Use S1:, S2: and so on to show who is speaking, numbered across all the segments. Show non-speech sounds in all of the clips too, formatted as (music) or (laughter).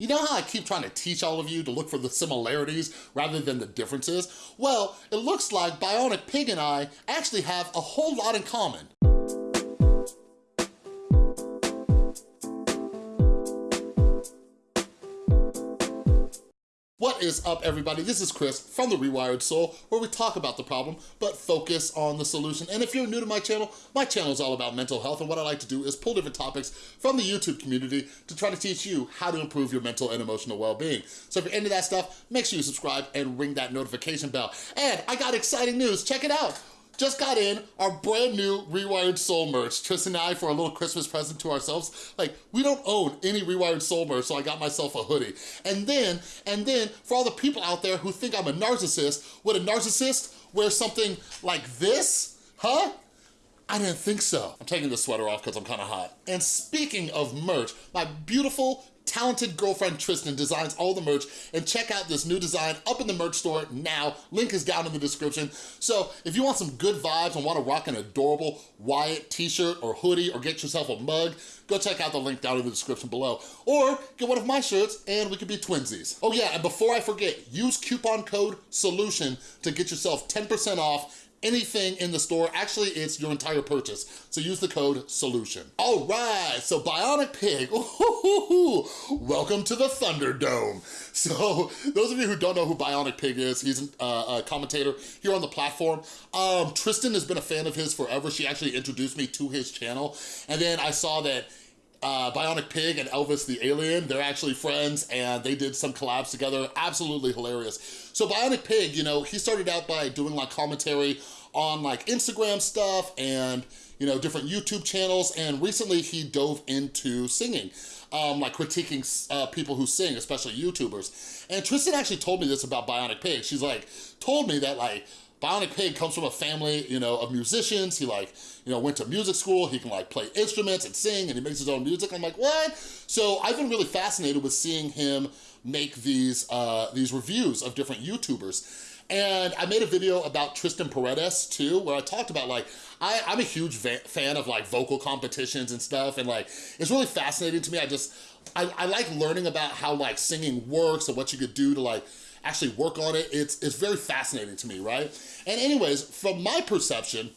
S1: You know how I keep trying to teach all of you to look for the similarities rather than the differences? Well, it looks like Bionic Pig and I actually have a whole lot in common. What is up, everybody? This is Chris from The Rewired Soul, where we talk about the problem, but focus on the solution. And if you're new to my channel, my channel is all about mental health, and what I like to do is pull different topics from the YouTube community to try to teach you how to improve your mental and emotional well-being. So if you're into that stuff, make sure you subscribe and ring that notification bell. And I got exciting news, check it out just got in our brand new Rewired Soul merch. Tristan and I, for a little Christmas present to ourselves, like, we don't own any Rewired Soul merch, so I got myself a hoodie. And then, and then, for all the people out there who think I'm a narcissist, would a narcissist wear something like this? Huh? I didn't think so. I'm taking the sweater off because I'm kind of hot. And speaking of merch, my beautiful talented girlfriend Tristan designs all the merch and check out this new design up in the merch store now. Link is down in the description. So if you want some good vibes and wanna rock an adorable Wyatt t-shirt or hoodie or get yourself a mug, go check out the link down in the description below. Or get one of my shirts and we could be twinsies. Oh yeah, and before I forget, use coupon code SOLUTION to get yourself 10% off anything in the store. Actually, it's your entire purchase. So use the code SOLUTION. All right, so Bionic Pig, (laughs) welcome to the Thunderdome. So those of you who don't know who Bionic Pig is, he's a commentator here on the platform. Um, Tristan has been a fan of his forever. She actually introduced me to his channel. And then I saw that uh, Bionic Pig and Elvis the Alien, they're actually friends and they did some collabs together, absolutely hilarious. So Bionic Pig, you know, he started out by doing like commentary on like Instagram stuff and, you know, different YouTube channels and recently he dove into singing. Um, like critiquing uh, people who sing, especially YouTubers. And Tristan actually told me this about Bionic Pig. She's like, told me that like, Bionic Pig comes from a family, you know, of musicians. He like, you know, went to music school. He can like play instruments and sing and he makes his own music. I'm like, what? So I've been really fascinated with seeing him make these, uh, these reviews of different YouTubers. And I made a video about Tristan Paredes too, where I talked about like, I, am a huge fan of like vocal competitions and stuff. And like, it's really fascinating to me. I just, I, I like learning about how like singing works and what you could do to like, actually work on it. It's, it's very fascinating to me, right? And anyways, from my perception,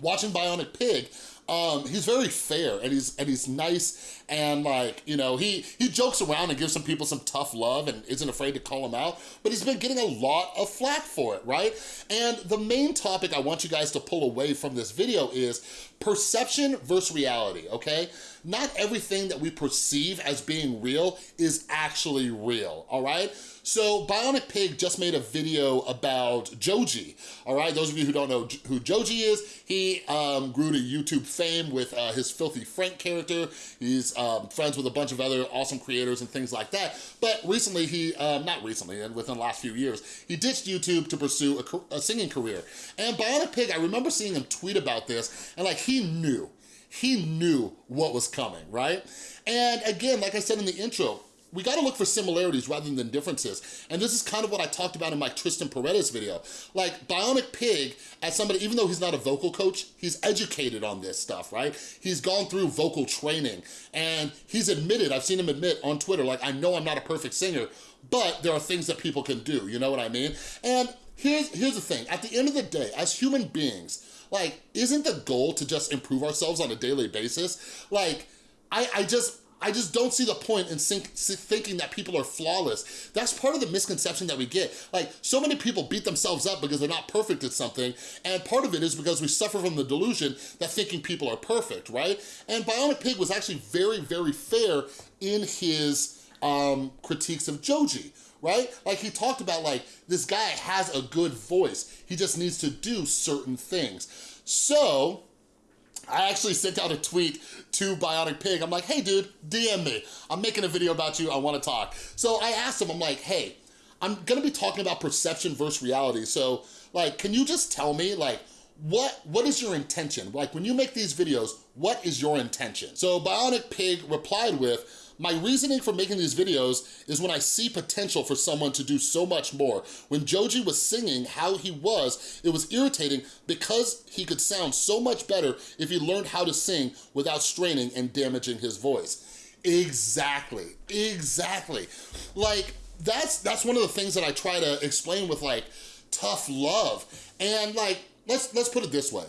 S1: watching Bionic Pig, um, he's very fair and he's and he's nice and like, you know, he, he jokes around and gives some people some tough love and isn't afraid to call them out, but he's been getting a lot of flack for it, right? And the main topic I want you guys to pull away from this video is perception versus reality, okay? Not everything that we perceive as being real is actually real, all right? So Bionic Pig just made a video about Joji, all right? Those of you who don't know who Joji is, he um, grew to YouTube fame with uh, his Filthy Frank character. He's um, friends with a bunch of other awesome creators and things like that. But recently he, um, not recently, and within the last few years, he ditched YouTube to pursue a, a singing career. And Bionic Pig, I remember seeing him tweet about this, and like he knew, he knew what was coming, right? And again, like I said in the intro, we gotta look for similarities rather than differences. And this is kind of what I talked about in my Tristan Paredes video. Like Bionic Pig, as somebody, even though he's not a vocal coach, he's educated on this stuff, right? He's gone through vocal training and he's admitted, I've seen him admit on Twitter, like, I know I'm not a perfect singer, but there are things that people can do, you know what I mean? And here's, here's the thing, at the end of the day, as human beings, like, isn't the goal to just improve ourselves on a daily basis? Like, I, I just, I just don't see the point in thinking that people are flawless. That's part of the misconception that we get. Like, so many people beat themselves up because they're not perfect at something, and part of it is because we suffer from the delusion that thinking people are perfect, right? And Bionic Pig was actually very, very fair in his um, critiques of Joji, right? Like he talked about like, this guy has a good voice. He just needs to do certain things. So, I actually sent out a tweet to Bionic Pig. I'm like, hey dude, DM me. I'm making a video about you, I wanna talk. So I asked him, I'm like, hey, I'm gonna be talking about perception versus reality. So like, can you just tell me like, what what is your intention? Like when you make these videos, what is your intention? So Bionic Pig replied with, my reasoning for making these videos is when I see potential for someone to do so much more. When Joji was singing how he was, it was irritating because he could sound so much better if he learned how to sing without straining and damaging his voice. Exactly, exactly. Like, that's that's one of the things that I try to explain with like tough love. And like, let's let's put it this way.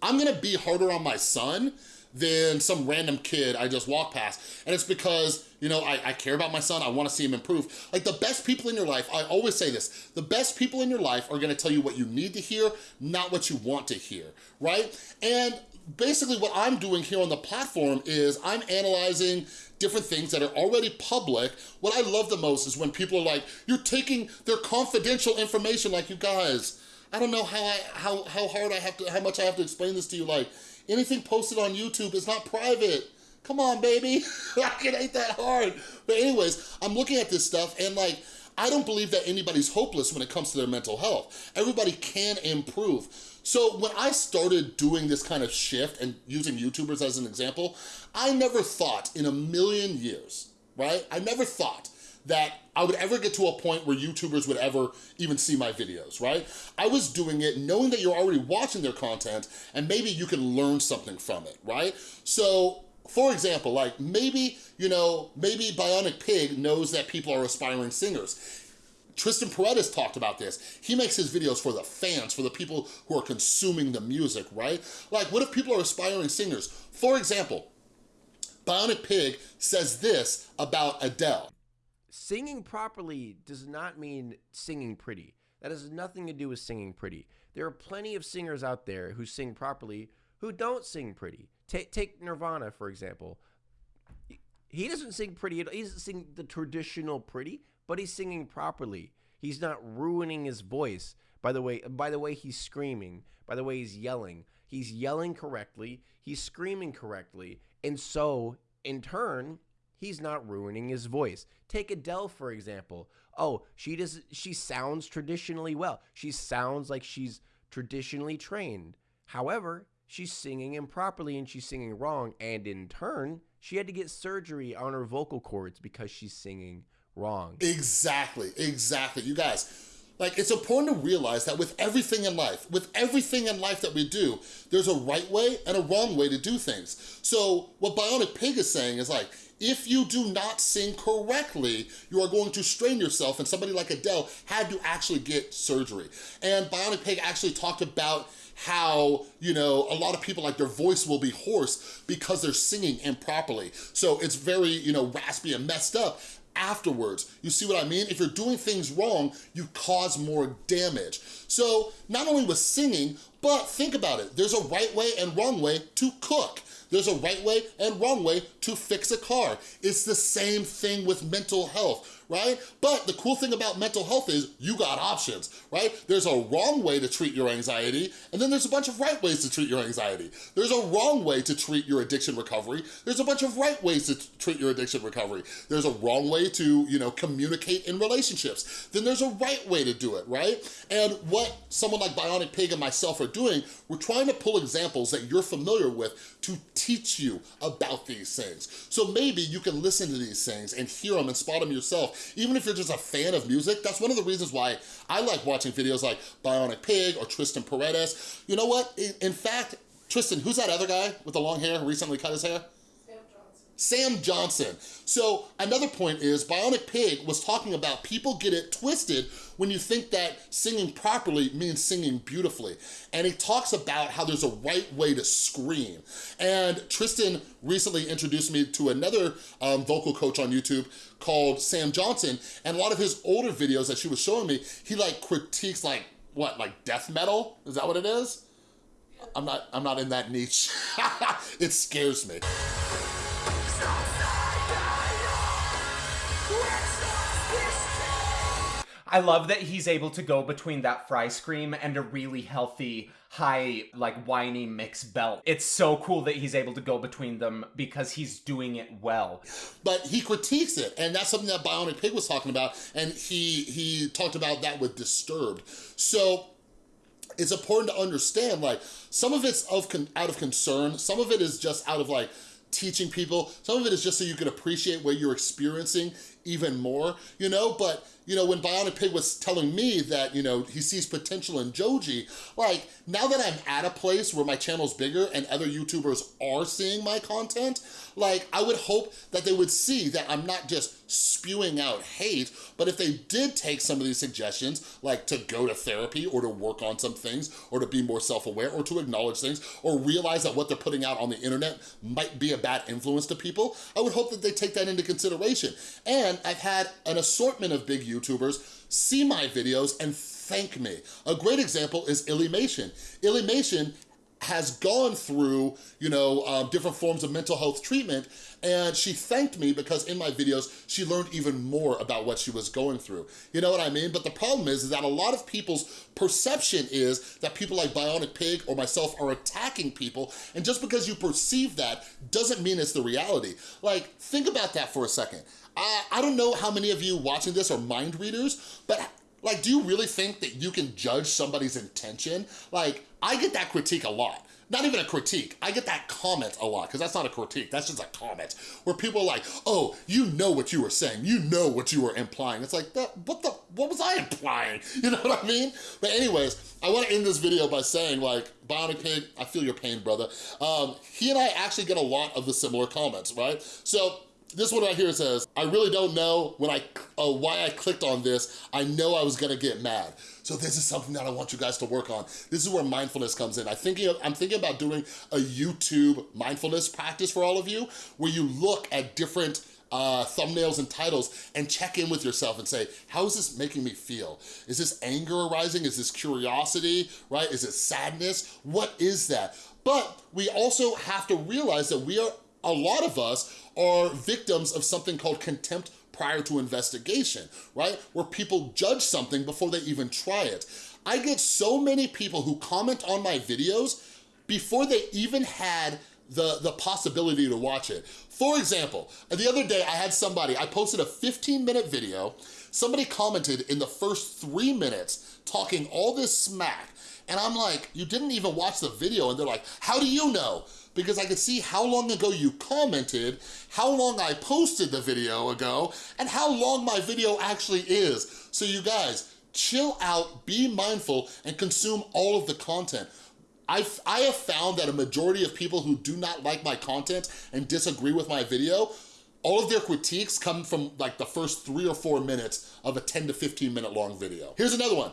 S1: I'm gonna be harder on my son than some random kid I just walk past. And it's because, you know, I, I care about my son, I wanna see him improve. Like the best people in your life, I always say this, the best people in your life are gonna tell you what you need to hear, not what you want to hear, right? And basically what I'm doing here on the platform is I'm analyzing different things that are already public. What I love the most is when people are like, you're taking their confidential information like you guys, I don't know how I how how hard I have to how much I have to explain this to you like anything posted on YouTube is not private. Come on, baby. (laughs) it ain't that hard. But anyways, I'm looking at this stuff and like I don't believe that anybody's hopeless when it comes to their mental health. Everybody can improve. So when I started doing this kind of shift and using YouTubers as an example, I never thought in a million years, right? I never thought that I would ever get to a point where YouTubers would ever even see my videos, right? I was doing it knowing that you're already watching their content and maybe you can learn something from it, right? So for example, like maybe, you know, maybe Bionic Pig knows that people are aspiring singers. Tristan Paredes talked about this. He makes his videos for the fans, for the people who are consuming the music, right? Like, what if people are aspiring singers? For example, Bionic Pig says this about Adele.
S2: Singing properly does not mean singing pretty. That has nothing to do with singing pretty. There are plenty of singers out there who sing properly who don't sing pretty. Take, take Nirvana, for example. He doesn't sing pretty. He doesn't sing the traditional pretty but he's singing properly. He's not ruining his voice by the way by the way he's screaming, by the way he's yelling. He's yelling correctly, he's screaming correctly, and so in turn, he's not ruining his voice. Take Adele for example. Oh, she does she sounds traditionally well. She sounds like she's traditionally trained. However, she's singing improperly and she's singing wrong and in turn, she had to get surgery on her vocal cords because she's singing wrong.
S1: Exactly, exactly. You guys, like it's important to realize that with everything in life, with everything in life that we do, there's a right way and a wrong way to do things. So what Bionic Pig is saying is like, if you do not sing correctly, you are going to strain yourself and somebody like Adele had to actually get surgery. And Bionic Pig actually talked about how, you know, a lot of people like their voice will be hoarse because they're singing improperly. So it's very, you know, raspy and messed up afterwards. You see what I mean? If you're doing things wrong, you cause more damage. So not only with singing, but think about it. There's a right way and wrong way to cook. There's a right way and wrong way to fix a car. It's the same thing with mental health right? But the cool thing about mental health is you got options, right? There's a wrong way to treat your anxiety, and then there's a bunch of right ways to treat your anxiety. There's a wrong way to treat your addiction recovery. There's a bunch of right ways to treat your addiction recovery. There's a wrong way to, you know, communicate in relationships. Then there's a right way to do it, right? And what someone like Bionic Pig and myself are doing, we're trying to pull examples that you're familiar with to teach you about these things. So maybe you can listen to these things and hear them and spot them yourself even if you're just a fan of music, that's one of the reasons why I like watching videos like Bionic Pig or Tristan Paredes. You know what? In, in fact, Tristan, who's that other guy with the long hair who recently cut his hair? Sam Johnson. So another point is Bionic Pig was talking about people get it twisted when you think that singing properly means singing beautifully. And he talks about how there's a right way to scream. And Tristan recently introduced me to another um, vocal coach on YouTube called Sam Johnson. And a lot of his older videos that she was showing me, he like critiques like, what, like death metal? Is that what it is? I'm not, I'm not in that niche. (laughs) it scares me.
S3: I love that he's able to go between that fry scream and a really healthy, high, like whiny mix belt. It's so cool that he's able to go between them because he's doing it well.
S1: But he critiques it, and that's something that Bionic Pig was talking about, and he he talked about that with Disturbed. So it's important to understand, like, some of it's of out of concern, some of it is just out of like, teaching people. Some of it is just so you can appreciate what you're experiencing even more, you know? But, you know, when Bionic Pig was telling me that, you know, he sees potential in Joji, like, now that I'm at a place where my channel's bigger and other YouTubers are seeing my content, like, I would hope that they would see that I'm not just spewing out hate, but if they did take some of these suggestions, like to go to therapy or to work on some things or to be more self-aware or to acknowledge things or realize that what they're putting out on the internet might be a bad influence to people, I would hope that they take that into consideration. And I've had an assortment of big YouTubers see my videos and thank me. A great example is Illymation. Illymation has gone through, you know, um, different forms of mental health treatment and she thanked me because in my videos, she learned even more about what she was going through. You know what I mean? But the problem is, is that a lot of people's perception is that people like Bionic Pig or myself are attacking people, and just because you perceive that doesn't mean it's the reality. Like, think about that for a second. I, I don't know how many of you watching this are mind readers, but like, do you really think that you can judge somebody's intention? Like, I get that critique a lot not even a critique. I get that comment a lot, because that's not a critique, that's just a comment, where people are like, oh, you know what you were saying, you know what you were implying. It's like, that, what the, what was I implying? (laughs) You know what I mean? But anyways, I wanna end this video by saying like, Bionic Pig, I feel your pain, brother. Um, he and I actually get a lot of the similar comments, right? So this one right here says, I really don't know when I uh, why I clicked on this. I know I was gonna get mad. So this is something that I want you guys to work on. This is where mindfulness comes in. I thinking I'm thinking about doing a YouTube mindfulness practice for all of you, where you look at different uh, thumbnails and titles and check in with yourself and say, how is this making me feel? Is this anger arising? Is this curiosity, right? Is it sadness? What is that? But we also have to realize that we are, a lot of us are victims of something called contempt prior to investigation, right? Where people judge something before they even try it. I get so many people who comment on my videos before they even had the, the possibility to watch it. For example, the other day I had somebody, I posted a 15 minute video, somebody commented in the first three minutes talking all this smack, and I'm like, you didn't even watch the video, and they're like, how do you know? Because I could see how long ago you commented, how long I posted the video ago, and how long my video actually is. So you guys, chill out, be mindful, and consume all of the content. I've, I have found that a majority of people who do not like my content and disagree with my video, all of their critiques come from like the first three or four minutes of a 10 to 15 minute long video. Here's another one.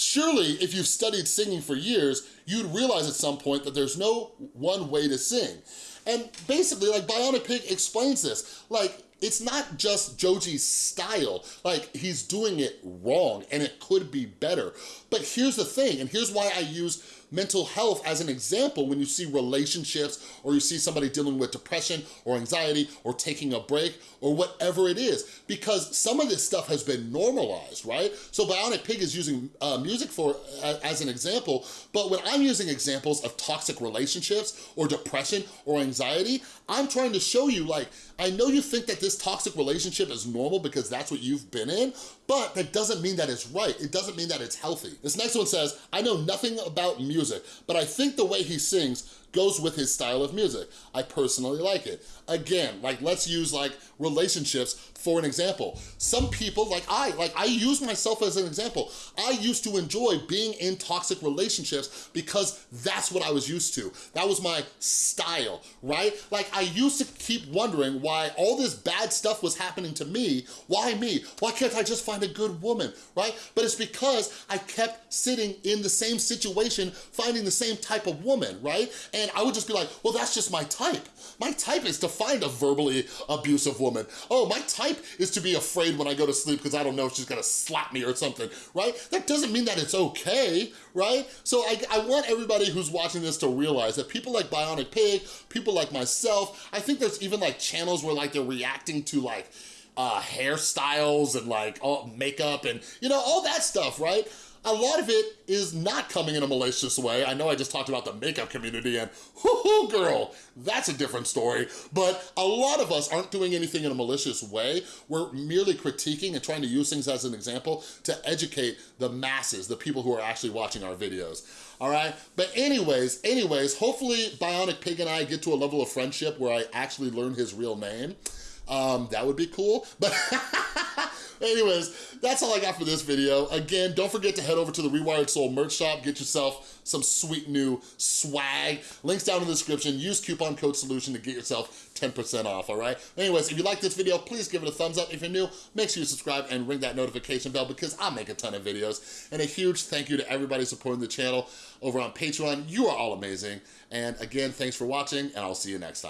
S1: Surely, if you've studied singing for years, you'd realize at some point that there's no one way to sing. And basically, like Bionic Pig explains this, like, it's not just Joji's style, like he's doing it wrong and it could be better. But here's the thing, and here's why I use mental health as an example when you see relationships or you see somebody dealing with depression or anxiety or taking a break or whatever it is because some of this stuff has been normalized, right? So Bionic Pig is using uh, music for uh, as an example, but when I'm using examples of toxic relationships or depression or anxiety, I'm trying to show you like, I know you think that this toxic relationship is normal because that's what you've been in, but that doesn't mean that it's right. It doesn't mean that it's healthy. This next one says, I know nothing about music, but I think the way he sings goes with his style of music. I personally like it. Again, like let's use like relationships for an example. Some people, like I, like I use myself as an example. I used to enjoy being in toxic relationships because that's what I was used to. That was my style, right? Like I used to keep wondering why all this bad stuff was happening to me. Why me? Why can't I just find a good woman, right? But it's because I kept sitting in the same situation, finding the same type of woman, right? And I would just be like, well, that's just my type. My type is to find a verbally abusive woman. Oh, my type is to be afraid when I go to sleep because I don't know if she's gonna slap me or something, right? That doesn't mean that it's okay, right? So I, I want everybody who's watching this to realize that people like Bionic Pig, people like myself, I think there's even like channels where like they're reacting to like uh, hairstyles and like all makeup and you know, all that stuff, right? A lot of it is not coming in a malicious way. I know I just talked about the makeup community and (laughs) whoo girl, that's a different story. But a lot of us aren't doing anything in a malicious way. We're merely critiquing and trying to use things as an example to educate the masses, the people who are actually watching our videos. All right, but anyways, anyways, hopefully Bionic Pig and I get to a level of friendship where I actually learn his real name. um, that would be cool. But (laughs) anyways, that's all I got for this video. Again, don't forget to head over to the Rewired Soul merch shop, get yourself some sweet new swag. Links down in the description. Use coupon code SOLUTION to get yourself 10% off, all right? Anyways, if you like this video, please give it a thumbs up. If you're new, make sure you subscribe and ring that notification bell because I make a ton of videos. And a huge thank you to everybody supporting the channel over on Patreon. You are all amazing. And again, thanks for watching, and I'll see you next time.